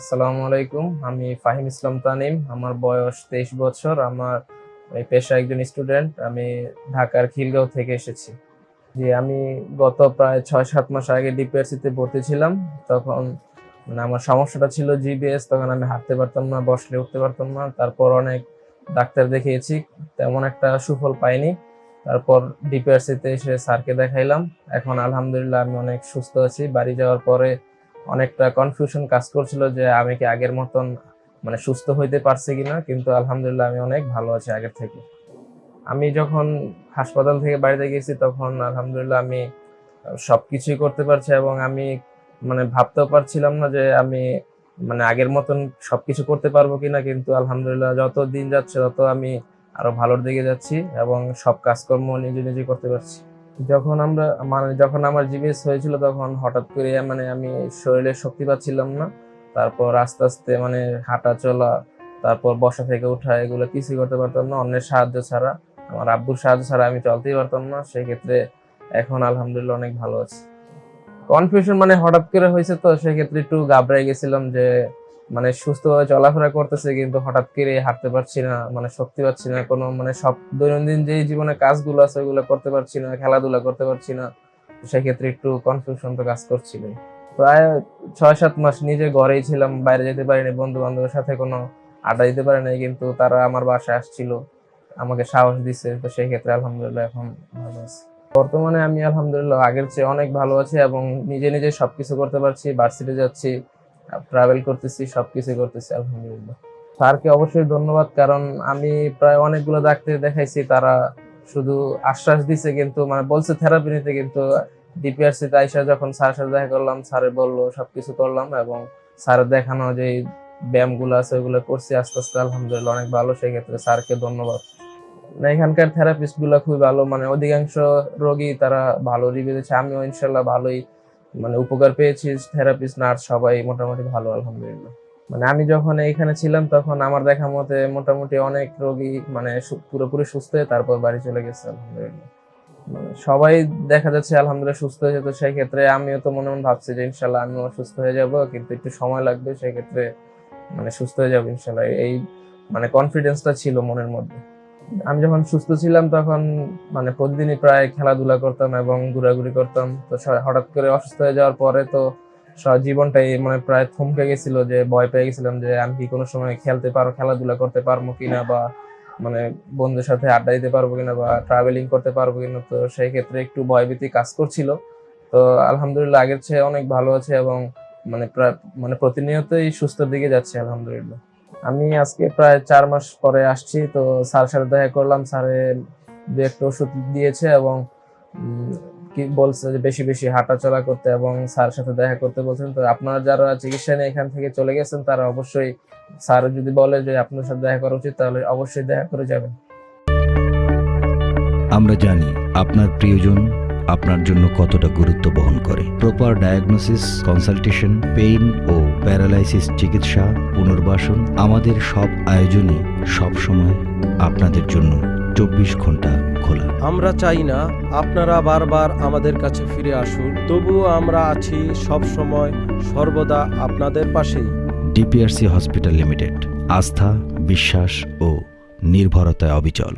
আসসালামু আলাইকুম। আমি ফাহিম ইসলাম তানিম। আমার বয়স তেইশ বছর। আমার পেশা একজন স্টুডেন্ট। আমি ঢাকার খিলগাঁও থেকে এসেছি। যে আমি গত প্রায় ছয় সাত মাস আগে ডিপিআরসিতে ভর্তি ছিলাম। তখন মানে আমার সমস্যাটা ছিল জিবিএস। তখন আমি হাঁটতে পারতাম না, বসলে উঠতে পারতাম না। তারপর অনেক ডাক্তার দেখিয়েছি। তেমন একটা সুফল পাইনি। তারপর ডিপিআরসিতে এসে স্যারকে দেখাইলাম। এখন আলহামদুলিল্লাহ আমি অনেক সুস্থ আছি। বাড়ি যাওয়ার পরে অনেকটা কনফিউশন কাজ করছিল যে আমি কি আগের মতন মানে সুস্থ হইতে পারছি কিনা, কিন্তু আলহামদুলিল্লাহ আমি অনেক ভালো আছি আগের থেকে। আমি যখন হাসপাতাল থেকে বাড়িতে গেছি তখন আলহামদুলিল্লাহ আমি সব কিছুই করতে পারছি এবং আমি মানে ভাবতেও পারছিলাম না যে আমি মানে আগের মতন সব কিছু করতে পারব কিনা, কিন্তু আলহামদুলিল্লাহ যত দিন যাচ্ছে তত আমি আরও ভালোর দিকে যাচ্ছি এবং সব কাজকর্ম নিজে নিজে করতে পারছি। যখন আমরা মানে যখন আমার জিবিএস হয়েছিল তখন হঠাৎ করে মানে আমি শরীরে শক্তি পাচ্ছিলাম না। তারপর আস্তে আস্তে মানে হাঁটা চলা, তারপর বসা থেকে ওঠা এগুলো কিছুই করতে পারতাম না। অন্যের সাহায্য ছাড়া, আমার আব্বুর সাহায্য ছাড়া আমি চলতেই পারতাম না। সেই ক্ষেত্রে এখন আলহামদুলিল্লাহ অনেক ভালো আছি। কনফিউশন মানে হঠাৎ করে হয়েছে তো, সেক্ষেত্রে একটু ঘাবড়াই গেছিলাম যে মানে সুস্থভাবে চলাফেরা করতেছে, কিন্তু হঠাৎ করে হাঁটতে পারছি না মানে শক্তি পাচ্ছি না, কোনো মানে সব দৈনন্দিন যে জীবনে কাজগুলো আছে ওগুলো করতে পারছি না, খেলাধুলা করতে পারছি না সেক্ষেত্রে একটু কনফিউশন তো কাজ করছিল। প্রায় ছয় সাত মাস নিজে ঘরেই ছিলাম, বাইরে যেতে পারিনি বন্ধু বান্ধবের সাথে কোনো আড্ডা দিতে পারি নাই কিন্তু তারা আমার বাসায় আসছিল, আমাকে সাহস দিছে, তো সেই ক্ষেত্রে আলহামদুলিল্লাহ এখন ভালো আছি। বর্তমানে আমি আলহামদুলিল্লাহ আগের চেয়ে অনেক ভালো আছি এবং নিজে নিজে সবকিছু করতে পারছি ভার্সিটি যাচ্ছি ট্রাভেল করতেছি সবকিছু করতেছি, আলহামদুলিল্লাহ। স্যারকে অবশ্যই ধন্যবাদ, কারণ আমি প্রায় অনেকগুলো ডাক্তার দেখাইছি, তারা শুধু আশ্বাস দিছে, কিন্তু মানে বলছে থেরাপি নিতে, কিন্তু ডিপিআরসি তে আইসা যখন স্যারের সাথে দেখা করলাম, স্যারে বলল, সবকিছু করলাম এবং স্যারের দেখানো যে ব্যায়ামগুলো আছে ওগুলো করছি আস্তে আস্তে, আলহামদুলিল্লাহ, অনেক ভালো সেই ক্ষেত্রে স্যারকে ধন্যবাদ। এখানকার থেরাপিস্টগুলো খুবই ভালো মানে অধিকাংশ রোগী তারা ভালো রিভিউ দিচ্ছে, আমিও ইনশাল্লাহ ভালোই মানে উপকার পেয়েছি থেরাপিস্ট নার্স সবাই মোটামুটি ভালো, আলহামদুলিল্লাহ। মানে আমি যখন এখানে ছিলাম তখন আমার দেখা মতে মোটামুটি অনেক রোগী মানে পুরোপুরি সুস্থ হয়ে তারপর বাড়ি চলে গেছে, আলহামদুলিল্লাহ। মানে সবাই দেখা যাচ্ছে আলহামদুলিল্লাহ সুস্থ হয়েছে তো সেই ক্ষেত্রে আমিও তো মনে মনে ভাবছি যে ইনশাল্লাহ আমিও সুস্থ হয়ে যাব, কিন্তু একটু সময় লাগবে সেই ক্ষেত্রে মানে সুস্থ হয়ে যাব ইনশাল্লাহ। এই মানে কনফিডেন্সটা ছিল মনের মধ্যে। আমি যখন সুস্থ ছিলাম তখন মানে প্রতিদিনই প্রায় খেলাধুলা করতাম এবং ঘোরাঘুরি করতাম। তো হঠাৎ করে অসুস্থ হয়ে যাওয়ার পরে তো জীবনটাই মানে প্রায় থমকে গেছিল যে ভয় পেয়ে গেছিলাম যে আমি কি কোনো সময় খেলতে পারো খেলাধুলা করতে পারব কিনা বা মানে বন্ধুদের সাথে আড্ডা দিতে পারব কিনা বা ট্রাভেলিং করতে পারব কিনা। তো সেই ক্ষেত্রে একটু ভয়ভীতি কাজ করছিল। তো আলহামদুলিল্লাহ আগের চেয়ে অনেক ভালো আছে এবং মানে প্রায় মানে প্রতিনিয়তই সুস্থর দিকে যাচ্ছে আলহামদুলিল্লাহ। আমি আজকে প্রায় চার মাস পরে আসছি, তো স্যার সাথে দেখা করলাম। স্যারে দু একটা ওষুধ দিয়েছে এবং কি বলছে যে বেশি বেশি হাঁটাচলা করতে এবং স্যার সাথে দেখা করতে বলছেন। তো আপনারা যারা চিকিৎসা নিয়ে এখান থেকে চলে গেছেন, তারা অবশ্যই স্যার যদি বলে যে আপনার সাথে দেখা করা উচিত, তাহলে অবশ্যই দেখা করে যাবেন। আমরা জানি আপনার প্রিয়জন আপনার জন্য কতটা গুরুত্ব বহন করে। প্রপার ডায়াগনোসিস কনসালটেশন পেইন ও প্যারালাইসিস চিকিৎসা পুনর্বাসন আমাদের সব আয়োজনই সব সময় আপনাদের জন্য চব্বিশ ঘণ্টা খোলা। আমরা চাই না আপনারা বারবার আমাদের কাছে ফিরে আসুন তবুও আমরা আছি সব সময় সর্বদা আপনাদের পাশেই। ডিপিআরসি হসপিটাল লিমিটেড আস্থা বিশ্বাস ও নির্ভরতায় অবিচল।